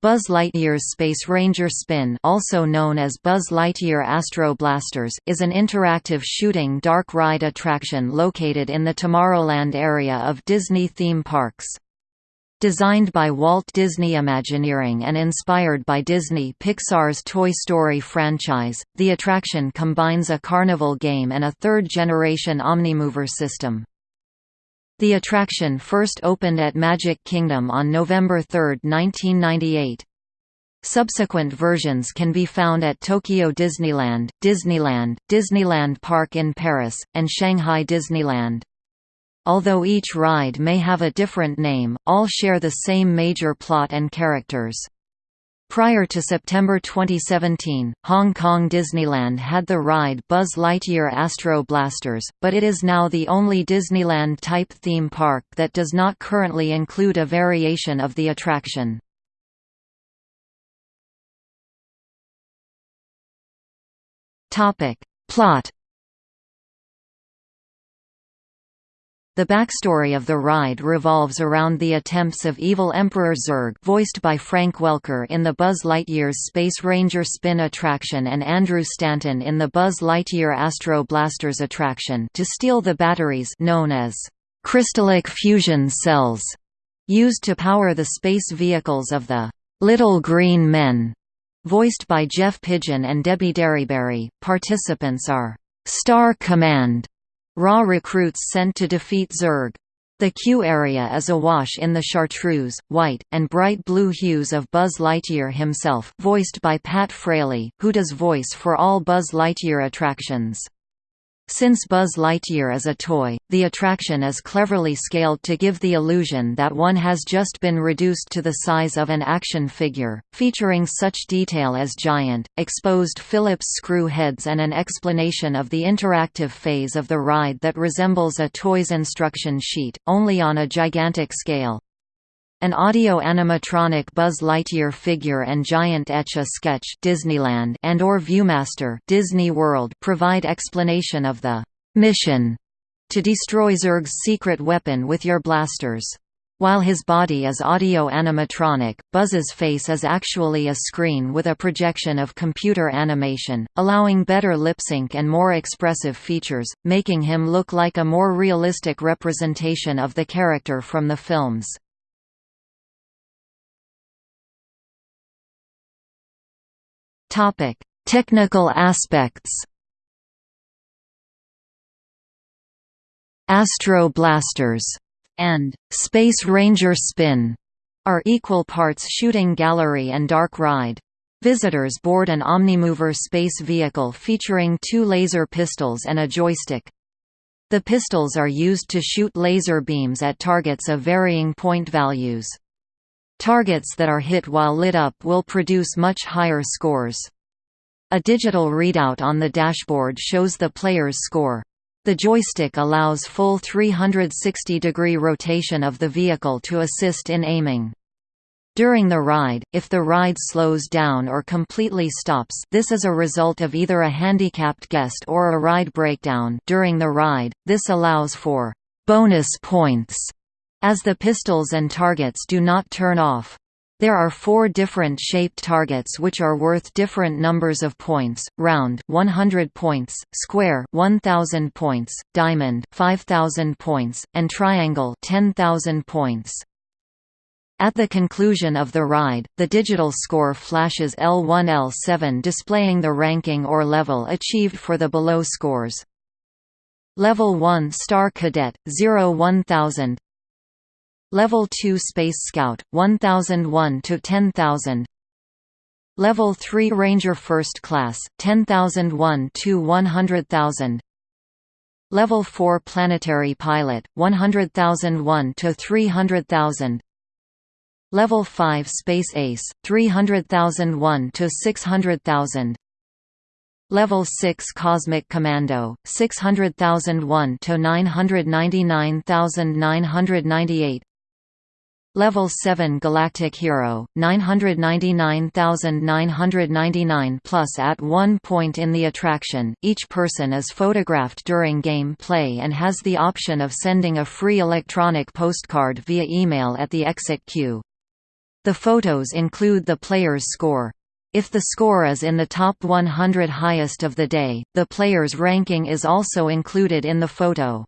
Buzz Lightyear's Space Ranger Spin also known as Buzz Lightyear Astro Blasters is an interactive shooting dark ride attraction located in the Tomorrowland area of Disney theme parks. Designed by Walt Disney Imagineering and inspired by Disney Pixar's Toy Story franchise, the attraction combines a carnival game and a third-generation Omnimover system. The attraction first opened at Magic Kingdom on November 3, 1998. Subsequent versions can be found at Tokyo Disneyland, Disneyland, Disneyland Park in Paris, and Shanghai Disneyland. Although each ride may have a different name, all share the same major plot and characters. Prior to September 2017, Hong Kong Disneyland had the ride Buzz Lightyear Astro Blasters, but it is now the only Disneyland-type theme park that does not currently include a variation of the attraction. Plot The backstory of the ride revolves around the attempts of evil Emperor Zurg voiced by Frank Welker in the Buzz Lightyear's Space Ranger Spin attraction and Andrew Stanton in the Buzz Lightyear Astro Blasters attraction to steal the batteries known as crystallic fusion cells used to power the space vehicles of the Little Green Men. Voiced by Jeff Pidgeon and Debbie Derryberry, participants are Star Command Raw recruits sent to defeat Zurg. The queue area is awash in the chartreuse, white, and bright blue hues of Buzz Lightyear himself voiced by Pat Fraley, who does voice for all Buzz Lightyear attractions. Since Buzz Lightyear is a toy, the attraction is cleverly scaled to give the illusion that one has just been reduced to the size of an action figure, featuring such detail as giant, exposed Phillips screw heads and an explanation of the interactive phase of the ride that resembles a toy's instruction sheet, only on a gigantic scale. An audio-animatronic Buzz Lightyear figure and giant Etch-a-Sketch Disneyland and or Viewmaster Disney World provide explanation of the mission to destroy Zurg's secret weapon with your blasters. While his body is audio-animatronic, Buzz's face is actually a screen with a projection of computer animation, allowing better lip-sync and more expressive features, making him look like a more realistic representation of the character from the films. Topic: Technical aspects. Astro Blasters and Space Ranger Spin are equal parts shooting gallery and dark ride. Visitors board an Omnimover space vehicle featuring two laser pistols and a joystick. The pistols are used to shoot laser beams at targets of varying point values. Targets that are hit while lit up will produce much higher scores. A digital readout on the dashboard shows the player's score. The joystick allows full 360-degree rotation of the vehicle to assist in aiming. During the ride, if the ride slows down or completely stops this is a result of either a handicapped guest or a ride breakdown during the ride, this allows for «bonus points» as the pistols and targets do not turn off. There are four different shaped targets which are worth different numbers of points, round 100 points, square 1000 points, diamond 5000 points, and triangle 10,000 points. At the conclusion of the ride, the digital score flashes L1 L7 displaying the ranking or level achieved for the below scores. Level 1 Star Cadet, 0 1000 Level 2 Space Scout, 1001 to 10000 Level 3 Ranger First Class, 10001 to 100000 Level 4 Planetary Pilot, 100001 to 300000 Level 5 Space Ace, 300001 to 600000 Level 6 Cosmic Commando, 600,001 to 999,998 Level 7 Galactic Hero, 999,999 plus At one point in the attraction, each person is photographed during game play and has the option of sending a free electronic postcard via email at the exit queue. The photos include the player's score. If the score is in the top 100 highest of the day, the player's ranking is also included in the photo.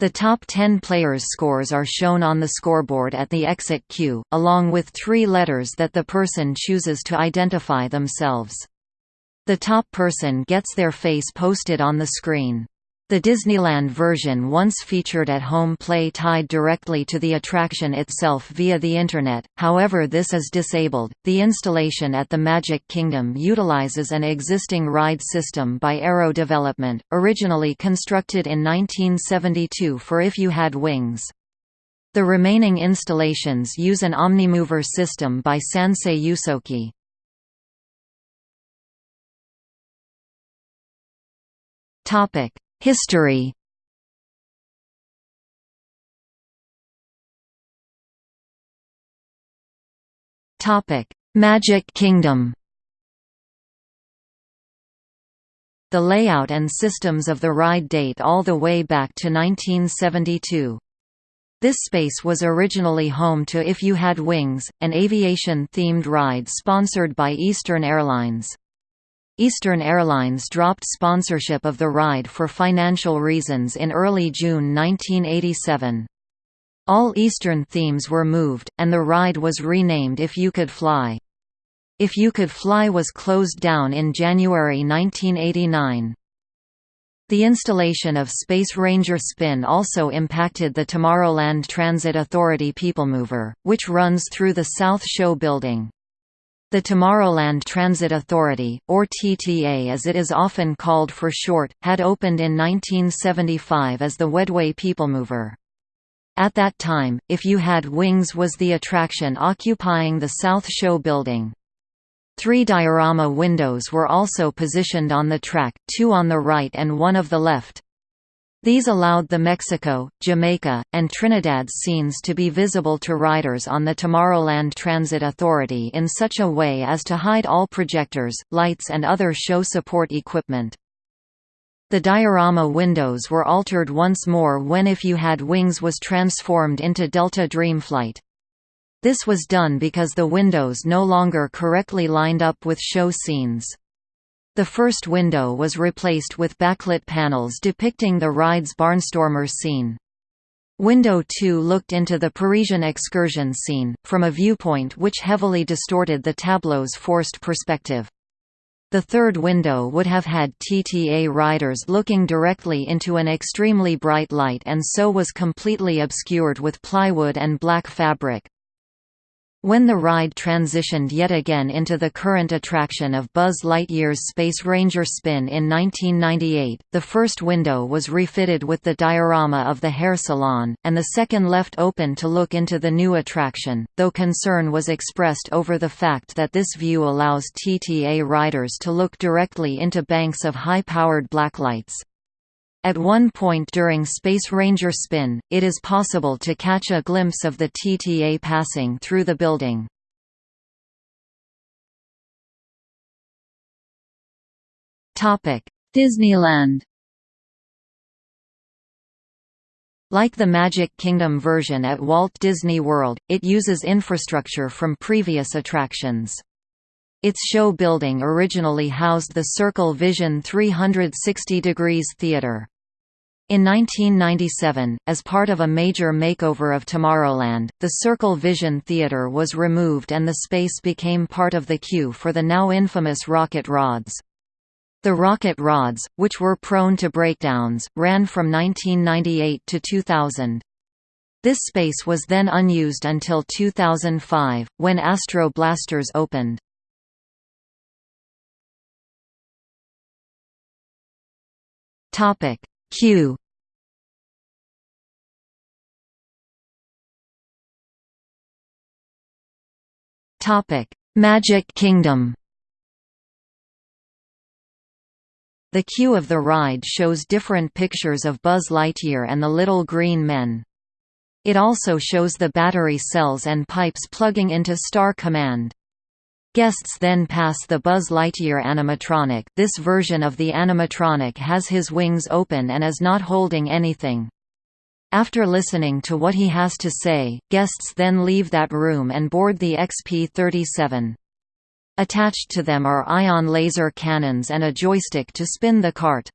The top 10 players' scores are shown on the scoreboard at the exit queue, along with three letters that the person chooses to identify themselves. The top person gets their face posted on the screen. The Disneyland version once featured at-home play tied directly to the attraction itself via the Internet, however this is disabled. The installation at the Magic Kingdom utilizes an existing ride system by Arrow Development, originally constructed in 1972 for If You Had Wings. The remaining installations use an Omnimover system by Sansei Yusoki. Topic History Magic Kingdom. The layout and systems of the ride date all the way back to 1972. This space was originally home to If You Had Wings, an aviation-themed ride sponsored by Eastern Airlines. Eastern Airlines dropped sponsorship of the ride for financial reasons in early June 1987. All Eastern themes were moved, and the ride was renamed If You Could Fly. If You Could Fly was closed down in January 1989. The installation of Space Ranger Spin also impacted the Tomorrowland Transit Authority Peoplemover, which runs through the South Show building. The Tomorrowland Transit Authority, or TTA as it is often called for short, had opened in 1975 as the Wedway Peoplemover. At that time, If You Had Wings was the attraction occupying the South Show building. Three diorama windows were also positioned on the track, two on the right and one of the left. These allowed the Mexico, Jamaica, and Trinidad scenes to be visible to riders on the Tomorrowland Transit Authority in such a way as to hide all projectors, lights and other show support equipment. The diorama windows were altered once more when If You Had Wings was transformed into Delta Dreamflight. This was done because the windows no longer correctly lined up with show scenes. The first window was replaced with backlit panels depicting the ride's Barnstormer scene. Window 2 looked into the Parisian excursion scene, from a viewpoint which heavily distorted the tableau's forced perspective. The third window would have had TTA riders looking directly into an extremely bright light and so was completely obscured with plywood and black fabric. When the ride transitioned yet again into the current attraction of Buzz Lightyear's Space Ranger Spin in 1998, the first window was refitted with the diorama of the hair salon, and the second left open to look into the new attraction, though concern was expressed over the fact that this view allows TTA riders to look directly into banks of high-powered blacklights. At one point during Space Ranger Spin, it is possible to catch a glimpse of the TTA passing through the building. Disneyland Like the Magic Kingdom version at Walt Disney World, it uses infrastructure from previous attractions. Its show building originally housed the Circle Vision 360 Degrees Theatre. In 1997, as part of a major makeover of Tomorrowland, the Circle Vision Theatre was removed and the space became part of the queue for the now infamous rocket rods. The rocket rods, which were prone to breakdowns, ran from 1998 to 2000. This space was then unused until 2005, when Astro Blasters opened. Topic: Q. Topic: Magic Kingdom. The queue of the ride shows different pictures of Buzz Lightyear and the Little Green Men. It also shows the battery cells and pipes plugging into Star Command. Guests then pass the Buzz Lightyear animatronic this version of the animatronic has his wings open and is not holding anything. After listening to what he has to say, guests then leave that room and board the XP-37. Attached to them are ion laser cannons and a joystick to spin the cart.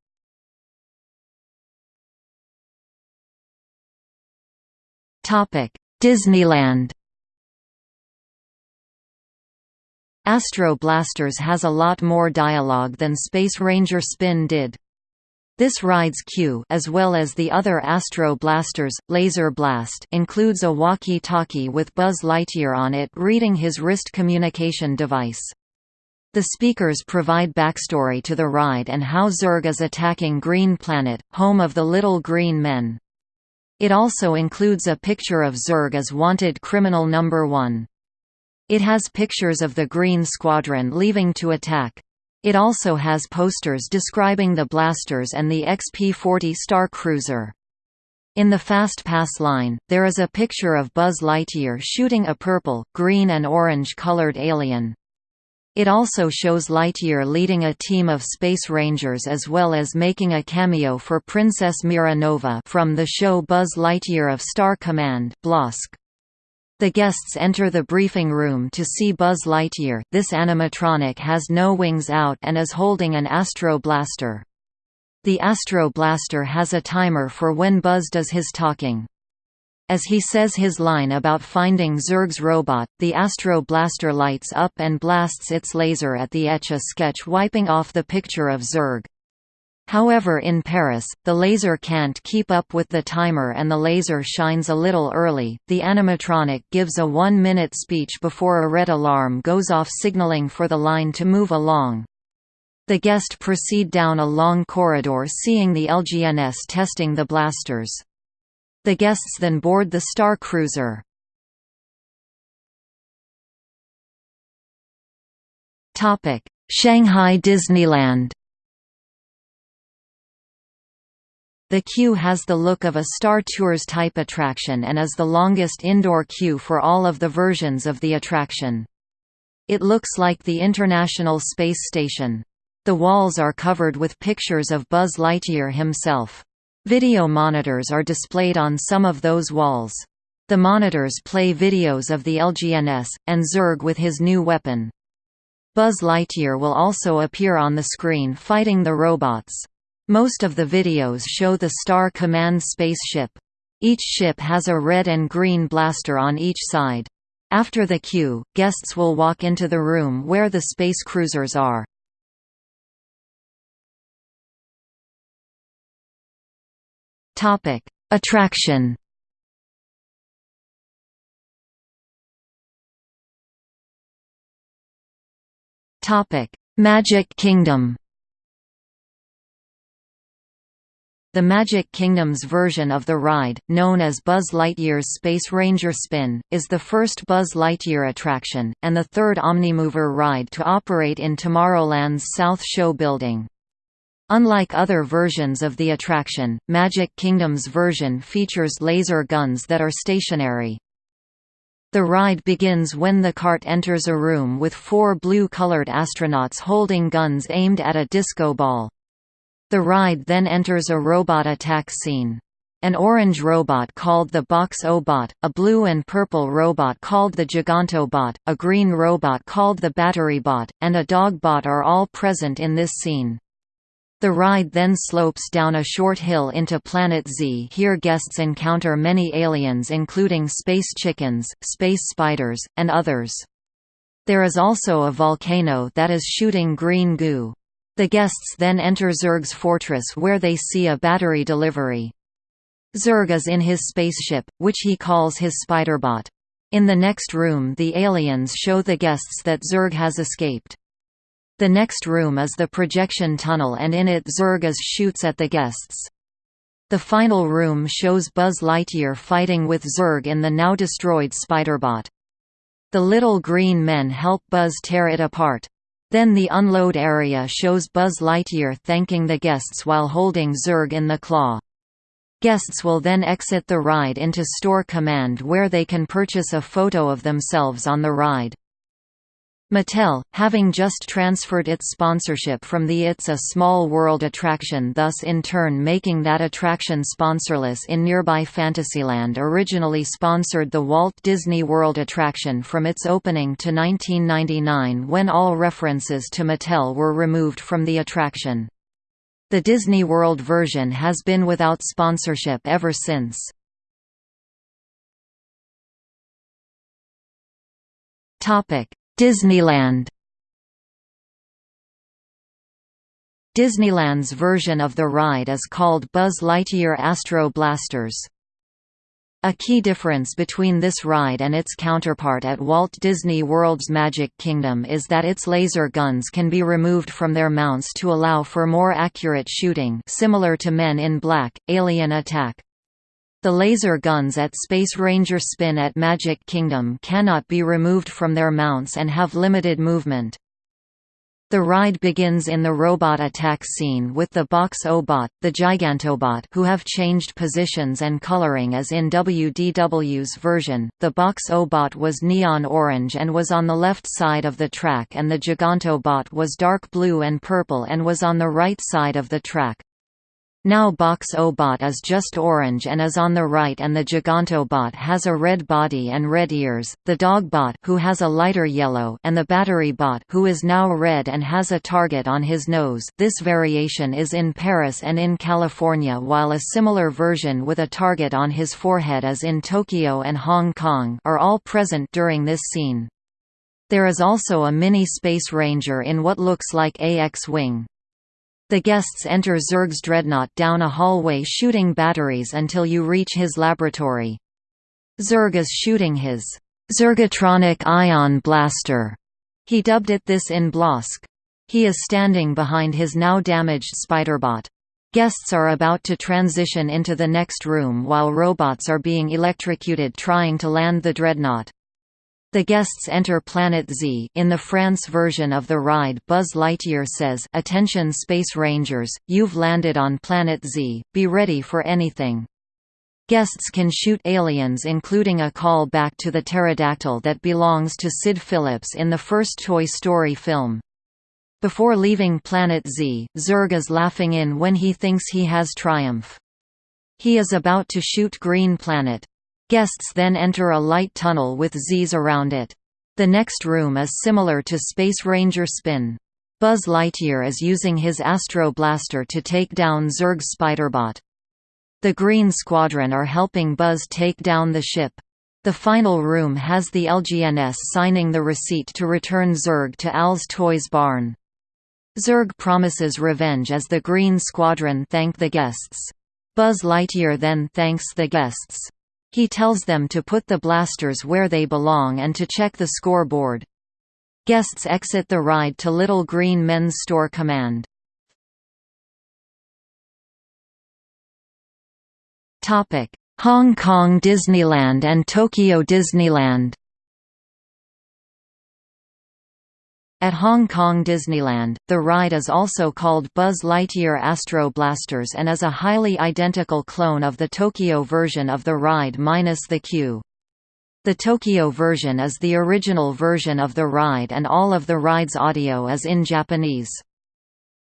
Disneyland Astro Blasters has a lot more dialogue than Space Ranger Spin did. This ride's queue as well as the other Astro Blasters, Laser Blast includes a walkie-talkie with Buzz Lightyear on it reading his wrist communication device. The speakers provide backstory to the ride and how Zurg is attacking Green Planet, home of the Little Green Men. It also includes a picture of Zurg as wanted criminal number 1. It has pictures of the Green Squadron leaving to attack. It also has posters describing the blasters and the XP-40 Star Cruiser. In the Fast Pass line, there is a picture of Buzz Lightyear shooting a purple, green and orange-colored alien. It also shows Lightyear leading a team of Space Rangers as well as making a cameo for Princess Mira Nova from the show Buzz Lightyear of Star Command BLoSC. The guests enter the briefing room to see Buzz Lightyear this animatronic has no wings out and is holding an Astro Blaster. The Astro Blaster has a timer for when Buzz does his talking. As he says his line about finding Zurg's robot, the Astro Blaster lights up and blasts its laser at the Etch-a-Sketch wiping off the picture of Zurg. However in Paris, the laser can't keep up with the timer and the laser shines a little early. The animatronic gives a one-minute speech before a red alarm goes off signaling for the line to move along. The guest proceed down a long corridor seeing the LGMs testing the blasters. The guests then board the Star Cruiser. Shanghai Disneyland The queue has the look of a Star Tours type attraction and is the longest indoor queue for all of the versions of the attraction. It looks like the International Space Station. The walls are covered with pictures of Buzz Lightyear himself. Video monitors are displayed on some of those walls. The monitors play videos of the LGMs, and Zurg with his new weapon. Buzz Lightyear will also appear on the screen fighting the robots. Most of the videos show the Star Command spaceship. Each ship has a red and green blaster on each side. After the queue, guests will walk into the room where the space cruisers are. Topic: Attraction. Topic: Magic Kingdom. The Magic Kingdom's version of the ride, known as Buzz Lightyear's Space Ranger Spin, is the first Buzz Lightyear attraction, and the third Omnimover ride to operate in Tomorrowland's South Show building. Unlike other versions of the attraction, Magic Kingdom's version features laser guns that are stationary. The ride begins when the cart enters a room with four blue-colored astronauts holding guns aimed at a disco ball. The ride then enters a robot attack scene. An orange robot called the Box-O-Bot, a blue and purple robot called the Gigantobot, a green robot called the Battery Bot, and a dog bot are all present in this scene. The ride then slopes down a short hill into Planet Z here guests encounter many aliens including space chickens, space spiders, and others. There is also a volcano that is shooting green goo. The guests then enter Zurg's fortress where they see a battery delivery. Zurg is in his spaceship, which he calls his Spiderbot. In the next room the aliens show the guests that Zurg has escaped. The next room is the projection tunnel and in it Zurg shoots at the guests. The final room shows Buzz Lightyear fighting with Zurg in the now destroyed Spiderbot. The little green men help Buzz tear it apart. Then the unload area shows Buzz Lightyear thanking the guests while holding Zurg in the claw. Guests will then exit the ride into Store Command where they can purchase a photo of themselves on the ride. Mattel, having just transferred its sponsorship from the It's a Small World attraction thus in turn making that attraction sponsorless in nearby Fantasyland originally sponsored the Walt Disney World attraction from its opening to 1999 when all references to Mattel were removed from the attraction. The Disney World version has been without sponsorship ever since. Topic Disneyland Disneyland's version of the ride is called Buzz Lightyear Astro Blasters. A key difference between this ride and its counterpart at Walt Disney World's Magic Kingdom is that its laser guns can be removed from their mounts to allow for more accurate shooting similar to Men in Black, Alien Attack. The laser guns at Space Ranger Spin at Magic Kingdom cannot be removed from their mounts and have limited movement. The ride begins in the robot attack scene with the Box-O-Bot, the Gigantobot who have changed positions and coloring as in WDW's version. The Box-O-Bot was neon orange and was on the left side of the track and the Gigantobot was dark blue and purple and was on the right side of the track. Now Box-O-Bot is just orange and is on the right and the Gigantobot has a red body and red ears, the Dogbot who has a lighter yellow and the Battery Bot who is now red and has a target on his nose this variation is in Paris and in California while a similar version with a target on his forehead is in Tokyo and Hong Kong are all present during this scene. There is also a mini Space Ranger in what looks like a X-Wing. The guests enter Zurg's dreadnought down a hallway shooting batteries until you reach his laboratory. Zurg is shooting his Zurgatronic Ion Blaster. He dubbed it this in BLoSC. He is standing behind his now damaged Spiderbot. Guests are about to transition into the next room while robots are being electrocuted trying to land the dreadnought. The guests enter Planet Z in the France version of the ride Buzz Lightyear says, Attention Space Rangers, you've landed on Planet Z, be ready for anything. Guests can shoot aliens including a call back to the pterodactyl that belongs to Sid Phillips in the first Toy Story film. Before leaving Planet Z, Zurg is laughing in when he thinks he has triumph. He is about to shoot Green Planet. Guests then enter a light tunnel with Z's around it. The next room is similar to Space Ranger Spin. Buzz Lightyear is using his Astro Blaster to take down Zurg's Spiderbot. The Green Squadron are helping Buzz take down the ship. The final room has the LGMs signing the receipt to return Zurg to Al's Toys barn. Zurg promises revenge as the Green Squadron thank the guests. Buzz Lightyear then thanks the guests. He tells them to put the blasters where they belong and to check the scoreboard. Guests exit the ride to Little Green Men's Store Command. Hong Kong Disneyland and Tokyo Disneyland At Hong Kong Disneyland, the ride is also called Buzz Lightyear Astro Blasters and is a highly identical clone of the Tokyo version of the ride minus the queue. The Tokyo version is the original version of the ride and all of the ride's audio is in Japanese.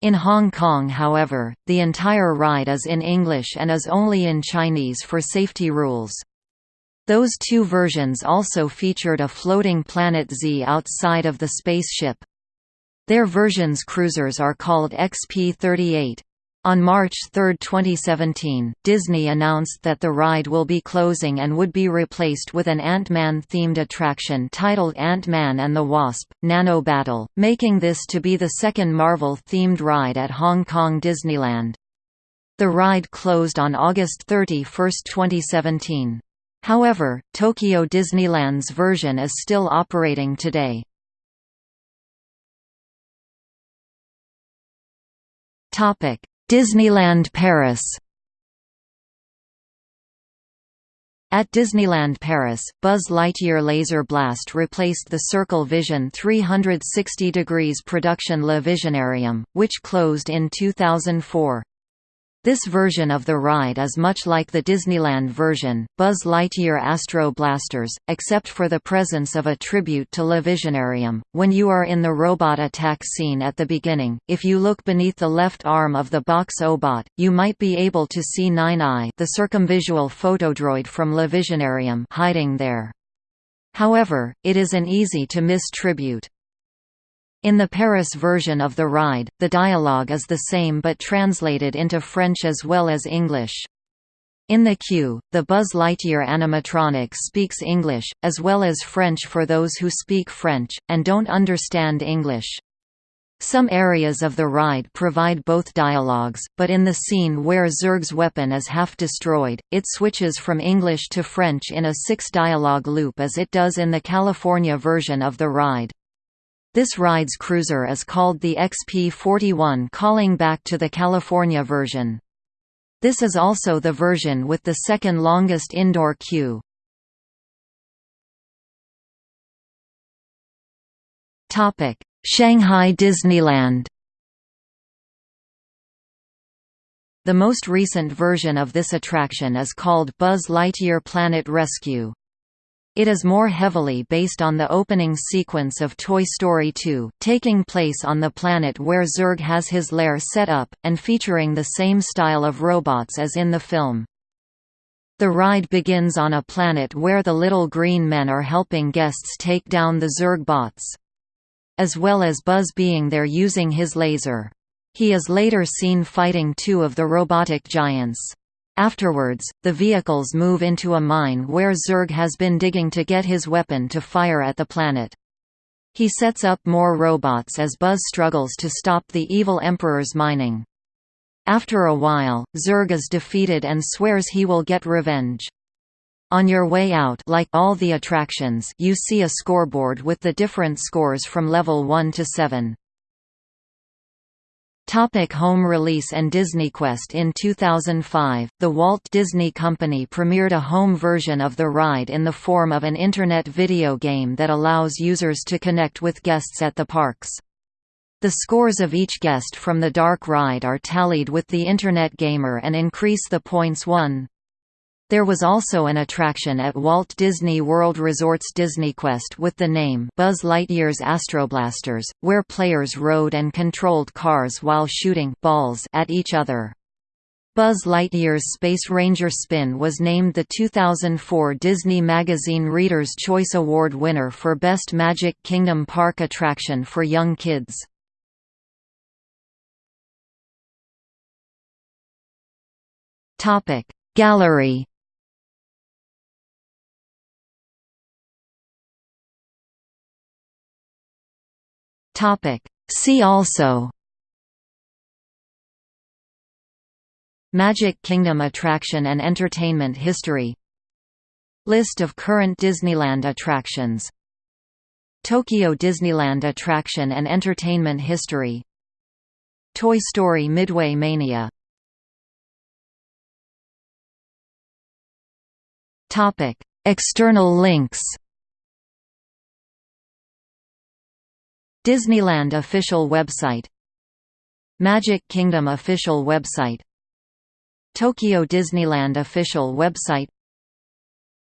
In Hong Kong however, the entire ride is in English and is only in Chinese for safety rules. Those two versions also featured a floating Planet Z outside of the spaceship. Their version's cruisers are called XP-38. On March 3, 2017, Disney announced that the ride will be closing and would be replaced with an Ant-Man-themed attraction titled Ant-Man and the Wasp, Nano Battle, making this to be the second Marvel-themed ride at Hong Kong Disneyland. The ride closed on August 31, 2017. However, Tokyo Disneyland's version is still operating today. Disneyland Paris. At Disneyland Paris, Buzz Lightyear Laser Blast replaced the Circle Vision 360 degrees production Le Visionarium, which closed in 2004. This version of the ride is much like the Disneyland version, Buzz Lightyear Astro Blasters, except for the presence of a tribute to Le Visionarium. When you are in the robot attack scene at the beginning, if you look beneath the left arm of the Box-O-Bot, you might be able to see Nine Eye, the circumvisual photodroid from Le Visionarium, hiding there. However, it is an easy to miss tribute. In the Paris version of the ride, the dialogue is the same but translated into French as well as English. In the queue, the Buzz Lightyear animatronic speaks English, as well as French for those who speak French, and don't understand English. Some areas of the ride provide both dialogues, but in the scene where Zurg's weapon is half destroyed, it switches from English to French in a six-dialogue loop as it does in the California version of the ride. This ride's cruiser is called the XP41 calling back to the California version. This is also the version with the second longest indoor queue. Shanghai Disneyland The most recent version of this attraction is called Buzz Lightyear Planet Rescue. It is more heavily based on the opening sequence of Toy Story 2, taking place on the planet where Zurg has his lair set up, and featuring the same style of robots as in the film. The ride begins on a planet where the little green men are helping guests take down the Zurg bots. As well as Buzz being there using his laser. He is later seen fighting two of the robotic giants. Afterwards, the vehicles move into a mine where Zurg has been digging to get his weapon to fire at the planet. He sets up more robots as Buzz struggles to stop the evil Emperor's mining. After a while, Zurg is defeated and swears he will get revenge. On your way out like all the attractions you see a scoreboard with the different scores from level 1 to 7. Topic home release and DisneyQuest In 2005, the Walt Disney Company premiered a home version of the ride in the form of an Internet video game that allows users to connect with guests at the parks. The scores of each guest from the Dark Ride are tallied with the Internet Gamer and increase the points won. There was also an attraction at Walt Disney World Resort's DisneyQuest with the name Buzz Lightyear's Astroblasters, where players rode and controlled cars while shooting balls at each other. Buzz Lightyear's Space Ranger Spin was named the 2004 Disney Magazine Reader's Choice Award winner for Best Magic Kingdom Park Attraction for Young Kids. Gallery Topic. See also. Magic Kingdom attraction and entertainment history. List of current Disneyland attractions. Tokyo Disneyland attraction and entertainment history. Toy Story Midway Mania. External links Disneyland official website Magic Kingdom official website Tokyo Disneyland official website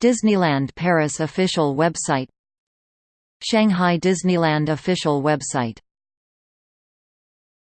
Disneyland Paris official website Shanghai Disneyland official website